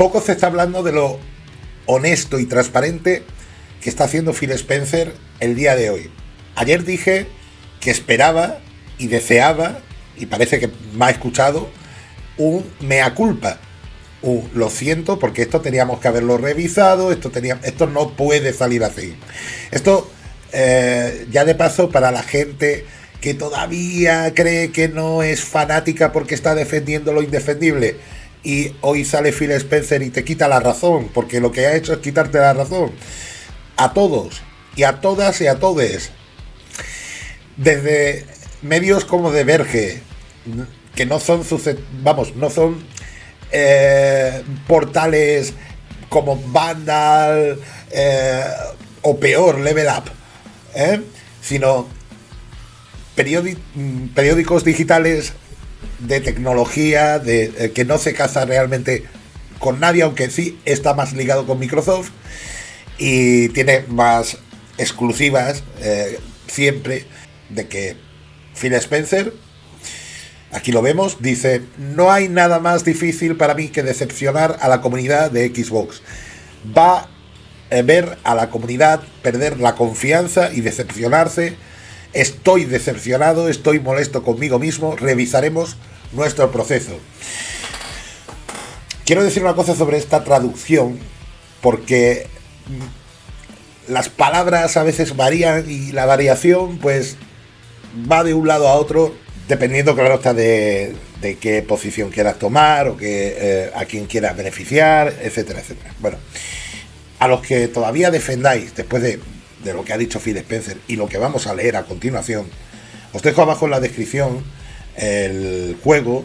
poco se está hablando de lo honesto y transparente que está haciendo Phil Spencer el día de hoy. Ayer dije que esperaba y deseaba, y parece que me ha escuchado, un mea culpa. Un, lo siento porque esto teníamos que haberlo revisado, esto, tenía, esto no puede salir así. Esto, eh, ya de paso, para la gente que todavía cree que no es fanática porque está defendiendo lo indefendible, y hoy sale Phil Spencer y te quita la razón, porque lo que ha hecho es quitarte la razón. A todos, y a todas y a todes. Desde medios como de Verge, que no son, vamos, no son eh, portales como Vandal eh, o peor, Level Up, ¿eh? sino periódicos digitales de tecnología, de que no se casa realmente con nadie, aunque sí está más ligado con Microsoft y tiene más exclusivas siempre de que Phil Spencer, aquí lo vemos, dice, no hay nada más difícil para mí que decepcionar a la comunidad de Xbox. Va a ver a la comunidad perder la confianza y decepcionarse. Estoy decepcionado, estoy molesto conmigo mismo, revisaremos nuestro proceso. Quiero decir una cosa sobre esta traducción, porque las palabras a veces varían y la variación pues va de un lado a otro, dependiendo, claro está, de, qué posición quieras tomar o que, eh, a quién quieras beneficiar, etcétera, etcétera. Bueno, a los que todavía defendáis, después de, de lo que ha dicho Phil Spencer y lo que vamos a leer a continuación, os dejo abajo en la descripción el juego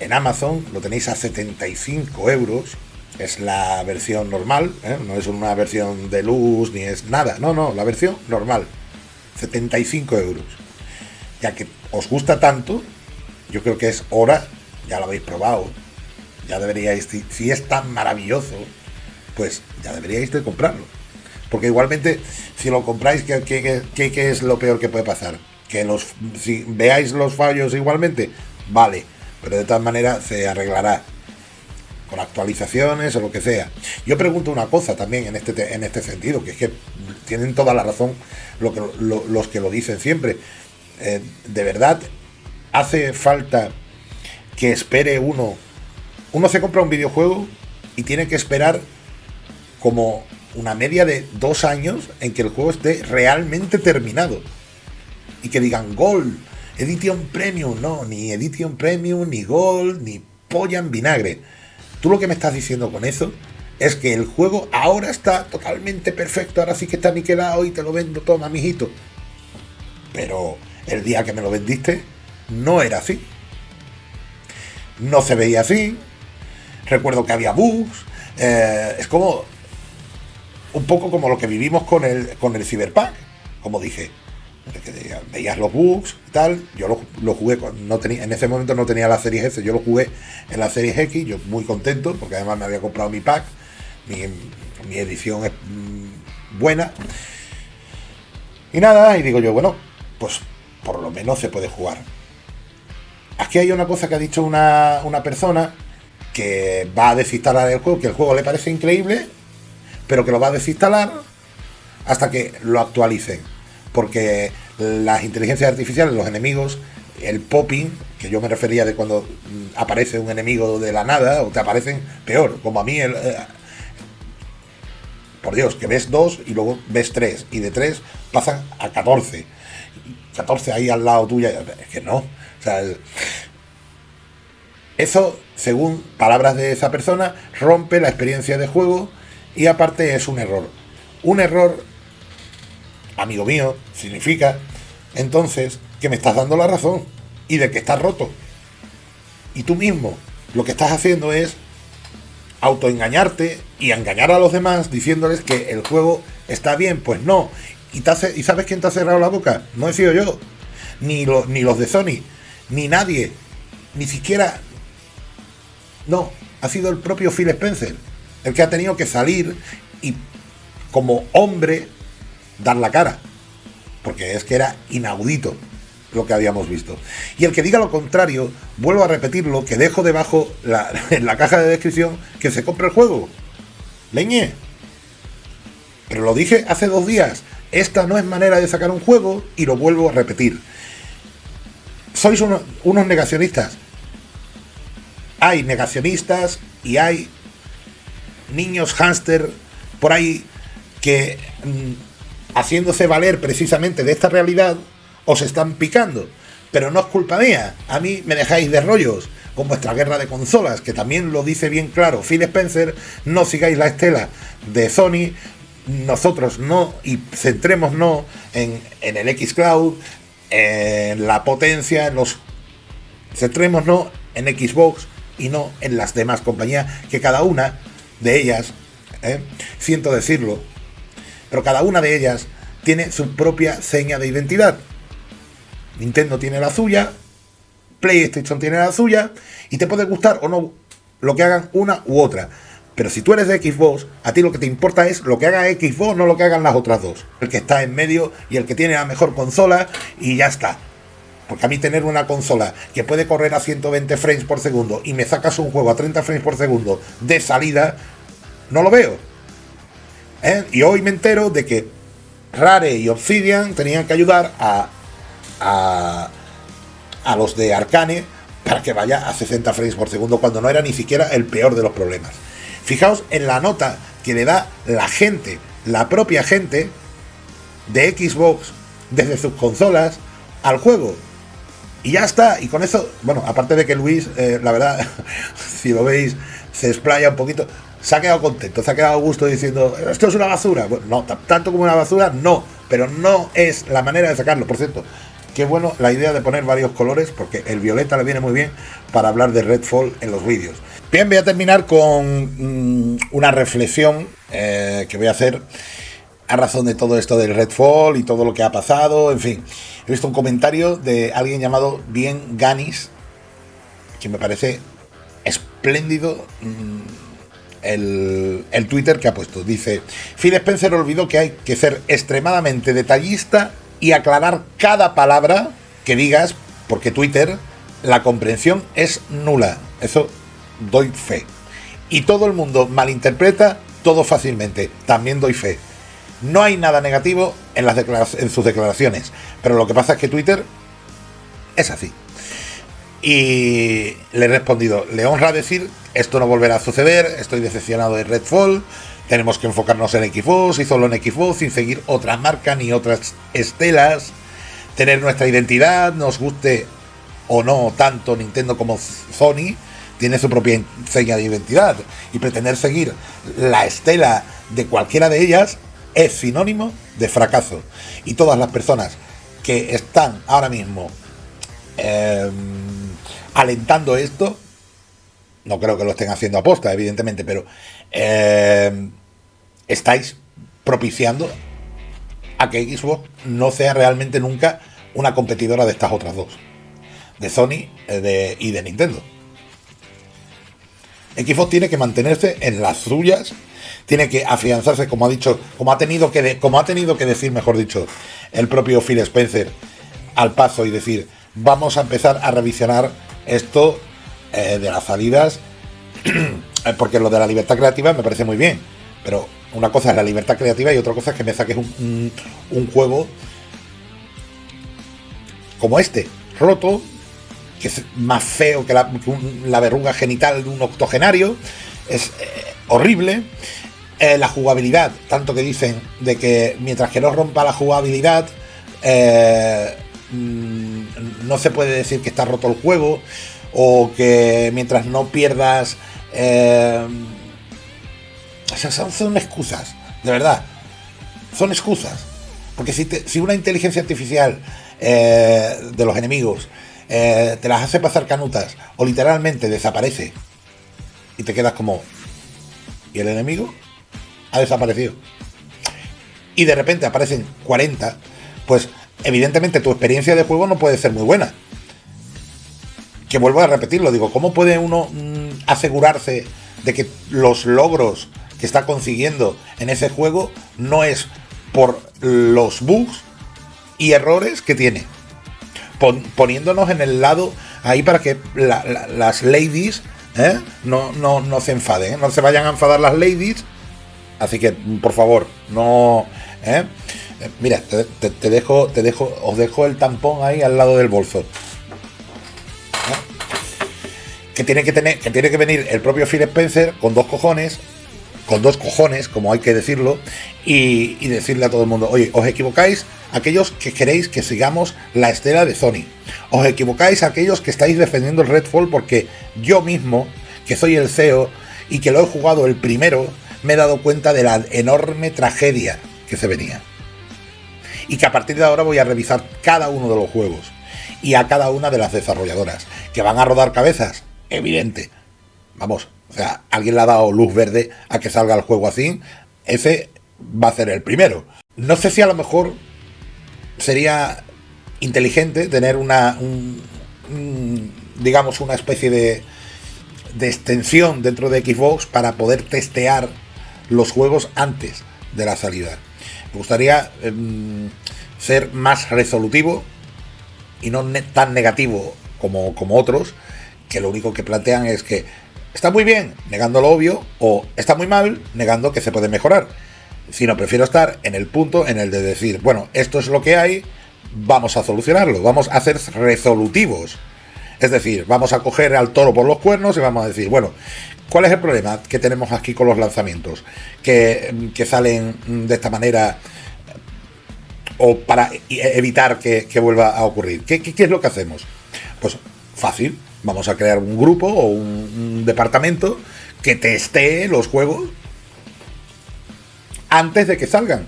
en Amazon, lo tenéis a 75 euros, es la versión normal, ¿eh? no es una versión de luz ni es nada, no, no, la versión normal. 75 euros. Ya que os gusta tanto, yo creo que es hora, ya lo habéis probado, ya deberíais, si es tan maravilloso, pues ya deberíais de comprarlo. Porque igualmente, si lo compráis, ¿qué, qué, es lo peor que puede pasar? Que los, si veáis los fallos igualmente, vale, pero de todas maneras se arreglará con actualizaciones o lo que sea. Yo pregunto una cosa también en este, en este sentido, que es que tienen toda la razón lo que, los que lo dicen siempre. Eh, de verdad, hace falta que espere uno. Uno se compra un videojuego y tiene que esperar como una media de dos años en que el juego esté realmente terminado. Y que digan Gold, Edition Premium. No, ni Edition Premium, ni Gold, ni polla en vinagre. Tú lo que me estás diciendo con eso es que el juego ahora está totalmente perfecto, ahora sí que está niquelado y te lo vendo, toma, mijito. Pero el día que me lo vendiste no era así. No se veía así. Recuerdo que había bugs. Eh, es como un poco como lo que vivimos con el, con el Cyberpunk. Como dije, veías los bugs y tal. Yo lo, jugué, no tenía, en ese momento no tenía la serie S, yo lo jugué en la serie X, yo muy contento, porque además me había comprado mi pack mi, edición es mm, buena. Y nada, y digo yo, bueno, pues por lo menos se puede jugar. Aquí hay una cosa que ha dicho una, una persona que va a desinstalar el juego, que el juego le parece increíble, pero que lo va a desinstalar hasta que lo actualicen. Porque las inteligencias artificiales, los enemigos, el popping, que yo me refería de cuando mm, aparece un enemigo de la nada, o te aparecen peor, como a mí el, eh, por Dios, que ves dos y luego ves tres, y de tres pasan a 14. 14 ahí al lado tuya, es que no. O sea, eso, según palabras de esa persona, rompe la experiencia de juego y aparte es un error. Un error, amigo mío, significa entonces que me estás dando la razón y de que estás roto. Y tú mismo lo que estás haciendo es autoengañarte y engañar a los demás diciéndoles que el juego está bien, pues no. ¿Y, ¿Y sabes quién te ha cerrado la boca? No he sido yo, ni, ni los de Sony, ni nadie, ni siquiera... No, ha sido el propio Phil Spencer, el que ha tenido que salir y como hombre dar la cara, porque es que era inaudito lo que habíamos visto. Y el que diga lo contrario, vuelvo a repetirlo, que dejo debajo en la caja de descripción que se compre el juego. Leñe. Pero lo dije hace dos días. Esta no es manera de sacar un juego y lo vuelvo a repetir. Sois unos negacionistas. Hay negacionistas y hay niños hámster por ahí que mm, haciéndose valer precisamente de esta realidad os están picando. Pero no es culpa mía. A mí me dejáis de rollos con vuestra guerra de consolas, que también lo dice bien claro Phil Spencer, no sigáis la estela de Sony, nosotros no, y centrémonos en, en el Xcloud, en la potencia, en los... Centrémonos en Xbox y no en las demás compañías, que cada una de ellas, ¿eh? siento decirlo, pero cada una de ellas tiene su propia seña de identidad. Nintendo tiene la suya, PlayStation tiene la suya, y te puede gustar o no lo que hagan una u otra. Pero si tú eres de Xbox, a ti lo que te importa es lo que haga Xbox, no lo que hagan las otras dos. El que está en medio y el que tiene la mejor consola y ya está. Porque a mí tener una consola que puede correr a 120 frames por segundo y me sacas un juego a 30 frames por segundo de salida, no lo veo. ¿Eh? Y hoy me entero de que Rare y Obsidian tenían que ayudar a, a, a los de Arcane para que vaya a 60 frames por segundo cuando no era ni siquiera el peor de los problemas. Fijaos en la nota que le da la gente, la propia gente de Xbox desde sus consolas al juego. Y ya está, y con eso, bueno, aparte de que Luis, eh, la verdad, si lo veis, se explaya un poquito, se ha quedado contento, se ha quedado a gusto diciendo, esto es una basura. Bueno, no, tanto como una basura, no, pero no es la manera de sacarlo. Por cierto, qué bueno la idea de poner varios colores, porque el violeta le viene muy bien para hablar de Redfall en los vídeos. Bien, voy a terminar con mm, una reflexión eh, que voy a hacer a razón de todo esto del Redfall y todo lo que ha pasado, en fin. He visto un comentario de alguien llamado Bien Ganis, que me parece espléndido mm, el, el, Twitter que ha puesto. Dice, Phil Spencer olvidó que hay que ser extremadamente detallista y aclarar cada palabra que digas, porque Twitter, la comprensión es nula. Eso doy fe. Y todo el mundo malinterpreta todo fácilmente, también doy fe. No hay nada negativo en, sus declaraciones, pero lo que pasa es que Twitter es así. Y le he respondido, le honra decir, esto no volverá a suceder, estoy decepcionado de Redfall, tenemos que enfocarnos en Xbox y solo en Xbox sin seguir otra marca ni otras estelas, tener nuestra identidad, nos guste o no tanto Nintendo como Sony, tiene su propia seña de identidad y pretender seguir la estela de cualquiera de ellas es sinónimo de fracaso. Y todas las personas que están ahora mismo em, alentando esto, no creo que lo estén haciendo a posta, evidentemente, pero em, estáis propiciando a que Xbox no sea realmente nunca una competidora de estas otras dos, de Sony eh, y de Nintendo. Xbox tiene que mantenerse en las suyas, tiene que afianzarse, como ha dicho, como ha tenido que, como ha tenido que decir, mejor dicho, el propio Phil Spencer al paso y decir, vamos a empezar a revisionar esto eh, de las salidas, porque lo de la libertad creativa me parece muy bien, pero una cosa es la libertad creativa y otra cosa es que me saques un, un juego como este, roto, que es más feo que la, verruga genital de un octogenario, es eh, horrible. Eh, la jugabilidad, tanto que dicen de que mientras que no rompa la jugabilidad, eh, mm, no se puede decir que está roto el juego, o que mientras no pierdas... sea, son, excusas, de verdad. Son excusas. Porque si, si una inteligencia artificial de los enemigos eh, te las hace pasar canutas o literalmente desaparece y te quedas como ¿y el enemigo? Ha desaparecido y de repente aparecen 40 pues evidentemente tu experiencia de juego no puede ser muy buena que vuelvo a repetirlo digo ¿cómo puede uno mm, asegurarse de que los logros que está consiguiendo en ese juego no es por los bugs y errores que tiene poniéndonos en el lado ahí para que las ladies ¿eh? no, no, no se enfaden, ¿eh? no se vayan a enfadar las ladies. Así que, por favor, no. ¿eh? Mira, te, dejo, te dejo, os dejo el tampón ahí al lado del bolso. Que tiene que tener, que tiene que venir el propio Phil Spencer con dos cojones, con dos cojones, como hay que decirlo, y, y decirle a todo el mundo, oye, os equivocáis aquellos que queréis que sigamos la estela de Sony. Os equivocáis aquellos que estáis defendiendo el Redfall porque yo mismo, que soy el CEO y que lo he jugado el primero, me he dado cuenta de la enorme tragedia que se venía y que a partir de ahora voy a revisar cada uno de los juegos y a cada una de las desarrolladoras. ¿Que van a rodar cabezas? Evidente. Vamos, o sea, alguien le ha dado luz verde a que salga el juego así. Ese va a ser el primero. No sé si a lo mejor sería inteligente tener una, digamos, una especie de, de extensión dentro de Xbox para poder testear los juegos antes de la salida. Me gustaría em, ser más resolutivo y no tan negativo como, como otros, que lo único que plantean es que está muy bien, negando lo obvio, o está muy mal, negando que se puede mejorar. Sino prefiero estar en el punto en el de decir, bueno, esto es lo que hay, vamos a solucionarlo, vamos a ser resolutivos. Es decir, vamos a coger al toro por los cuernos y vamos a decir, bueno, ¿cuál es el problema que tenemos aquí con los lanzamientos? Que, salen de esta manera o para evitar que, vuelva a ocurrir. ¿Qué, es lo que hacemos? Pues fácil, vamos a crear un grupo o un, departamento que testee los juegos antes de que salgan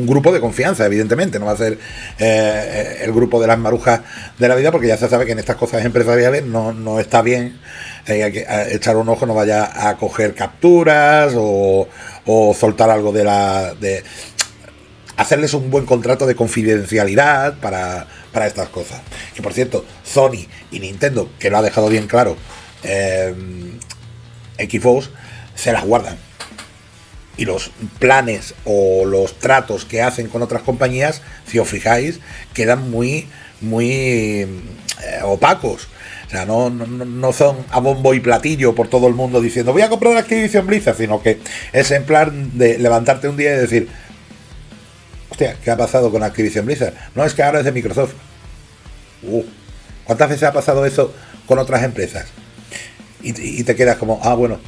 un grupo de confianza, evidentemente, no va a ser eh, el grupo de las marujas de la vida, porque ya se sabe que en estas cosas empresariales no, no está bien eh, hay que echar un ojo, no vaya a coger capturas o, o soltar algo de la... De, hacerles un buen contrato de confidencialidad para, para estas cosas. Que por cierto, Sony y Nintendo, que lo ha dejado bien claro, eh, Xbox, se las guardan y los planes o los tratos que hacen con otras compañías, si os fijáis, quedan muy, muy eh, opacos. O sea, no, no, son a bombo y platillo por todo el mundo diciendo voy a comprar Activision Blizzard, sino que es en plan de levantarte un día y decir, hostia, ¿qué ha pasado con Activision Blizzard? No, es que ahora es de Microsoft. Uh, ¿Cuántas veces ha pasado eso con otras empresas? Y te quedas como, ah, bueno,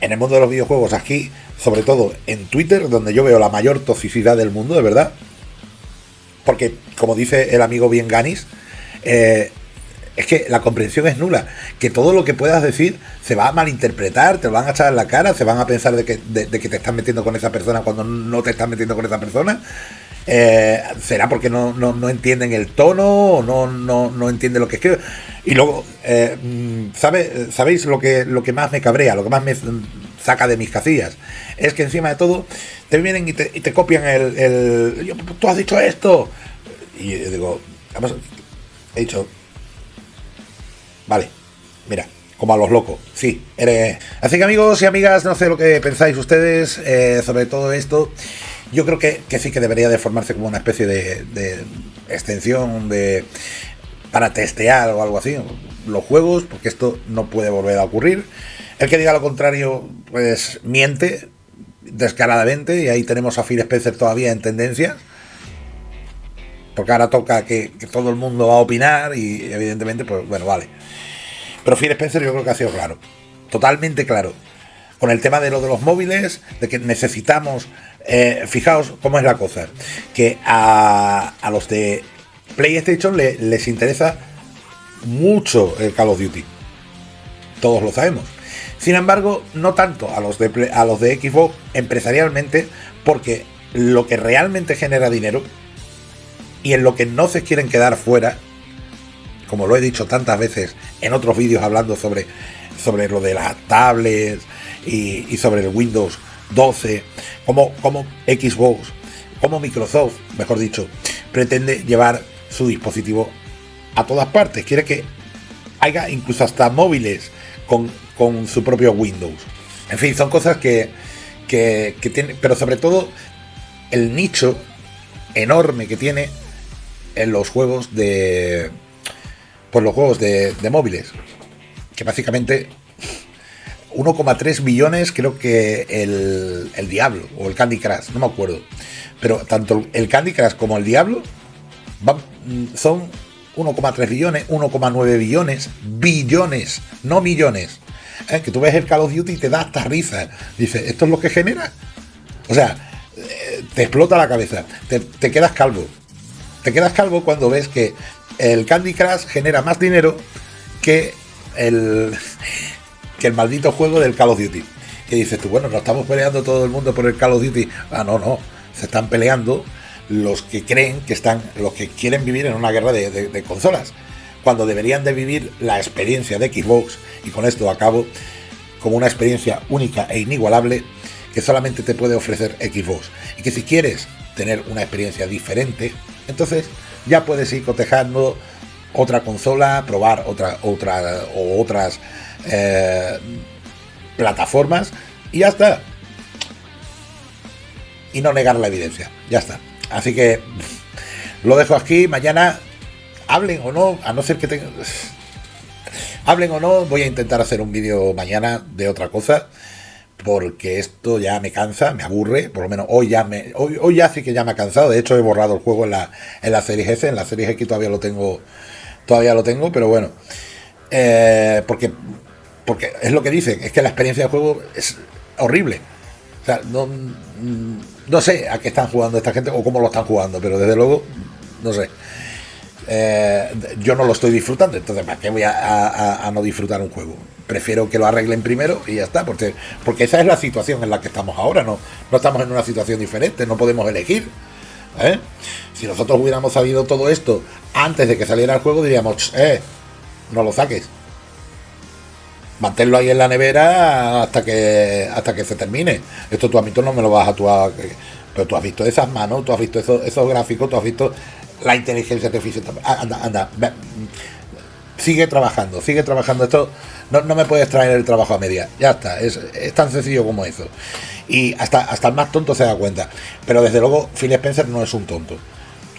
en el mundo de los videojuegos, aquí, sobre todo en Twitter, donde yo veo la mayor toxicidad del mundo, de verdad. Porque, como dice el amigo Bien Ganis, eh, es que la comprensión es nula. Que todo lo que puedas decir se va a malinterpretar, te lo van a echar en la cara, se van a pensar de que, de, que te estás metiendo con esa persona cuando no te estás metiendo con esa persona. Eh, ¿Será porque no, no, entienden el tono o no, no, no entienden lo que escribe? Y luego, eh, mm, ¿sabe, ¿sabéis lo que, lo que más me cabrea, lo que más me saca de mis casillas? Es que encima de todo te vienen y te, y te copian el, Tú has dicho esto. Y digo, he dicho... Vale, mira, como a los locos. Sí, eres. Así que amigos y amigas, no sé lo que pensáis ustedes eh, sobre todo esto yo creo que, sí que debería de formarse como una especie de, extensión de para testear o algo así los juegos, porque esto no puede volver a ocurrir. El que diga lo contrario, pues miente descaradamente, y ahí tenemos a Phil Spencer todavía en tendencias. Porque ahora toca que, que, todo el mundo va a opinar y evidentemente, pues bueno, vale. Pero Phil Spencer yo creo que ha sido claro, totalmente claro. Con el tema de lo de los móviles, de que necesitamos eh, fijaos cómo es la cosa. Que a, los de PlayStation les interesa mucho el Call of Duty. Todos lo sabemos. Sin embargo, no tanto a los de, a los de Xbox empresarialmente, porque lo que realmente genera dinero y en lo que no se quieren quedar fuera, como lo he dicho tantas veces en otros vídeos hablando sobre, sobre lo de las tablets y sobre el Windows 12, como, como Xbox, como Microsoft, mejor dicho, pretende llevar su dispositivo a todas partes. Quiere que haya incluso hasta móviles con, su propio Windows. En fin, son cosas que, que, que tiene, pero sobre todo el nicho enorme que tiene en los juegos de. Pues los juegos de, móviles. Que básicamente 1,3 billones, creo que el, el, Diablo o el Candy Crush, no me acuerdo. Pero tanto el Candy Crush como el Diablo son 1,3 billones, 1,9 billones, billones, no millones. ¿Eh? Que tú ves el Call of Duty y te da hasta risa. Dice, ¿esto es lo que genera? O sea, eh, te explota la cabeza, te, quedas calvo. Te quedas calvo cuando ves que el Candy Crush genera más dinero que el, que el maldito juego del Call of Duty. Que dices tú, bueno, nos estamos peleando todo el mundo por el Call of Duty. Ah, no, no. Se están peleando los que creen que están, los que quieren vivir en una guerra de, consolas, cuando deberían de vivir la experiencia de Xbox, y con esto acabo, como una experiencia única e inigualable que solamente te puede ofrecer Xbox. Y que si quieres tener una experiencia diferente, entonces ya puedes ir cotejando otra consola, probar otra, otra o otras eh, plataformas y ya está. Y no negar la evidencia. Ya está. Así que lo dejo aquí. Mañana, hablen o no, a no ser que tengan. Hablen o no, voy a intentar hacer un vídeo mañana de otra cosa. Porque esto ya me cansa, me aburre. Por lo menos hoy ya me. Hoy, hoy ya sí que ya me ha cansado. De hecho, he borrado el juego en la, en la serie S. En la serie X todavía lo tengo. Todavía lo tengo, pero bueno. Eh, porque. Porque es lo que dicen, es que la experiencia de juego es horrible. O sea, no no sé a qué están jugando esta gente o cómo lo están jugando, pero desde luego, no sé. Eh, yo no lo estoy disfrutando, entonces ¿para qué voy a, no disfrutar un juego? Prefiero que lo arreglen primero y ya está, porque, porque esa es la situación en la que estamos ahora, no, no estamos en una situación diferente, no podemos elegir. ¿eh? Si nosotros hubiéramos sabido todo esto antes de que saliera el juego, diríamos, eh, no lo saques. Manténlo ahí en la nevera hasta que hasta que se termine. Esto tú a mí tú no me lo vas a actuar. Pero tú has visto esas manos, tú has visto esos, esos gráficos, tú has visto la inteligencia artificial. Ah, anda, anda. Sigue trabajando, sigue trabajando. Esto no, me puedes traer el trabajo a media. Ya está, es, tan sencillo como eso. Y hasta, hasta el más tonto se da cuenta. Pero desde luego, Phil Spencer no es un tonto.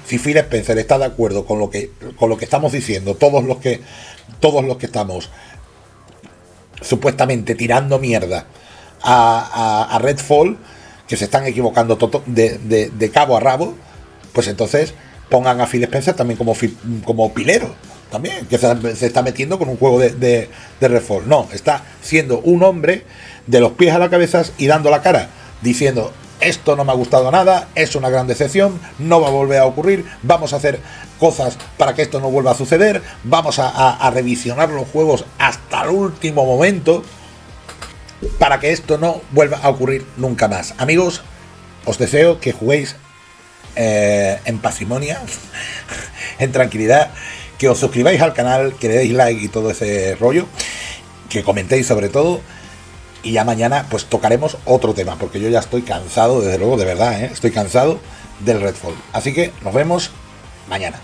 Si Phil Spencer está de acuerdo con lo que, con lo que estamos diciendo, todos los que, todos los que estamos supuestamente tirando mierda a, Redfall, que se están equivocando de, cabo a rabo, pues entonces pongan a Phil Spencer también como, como pilero, también, que se, está metiendo con un juego de, de, Redfall. No, está siendo un hombre de los pies a la cabeza y dando la cara, diciendo, esto no me ha gustado nada, es una gran decepción, no va a volver a ocurrir, vamos a hacer cosas para que esto no vuelva a suceder, vamos a, revisionar los juegos hasta el último momento para que esto no vuelva a ocurrir nunca más. Amigos, os deseo que juguéis eh, en pasimonia, en tranquilidad, que os suscribáis al canal, que le deis like y todo ese rollo, que comentéis sobre todo y ya mañana pues tocaremos otro tema, porque yo ya estoy cansado, desde luego, de verdad, ¿eh? estoy cansado del Redfall. Así que nos vemos mañana.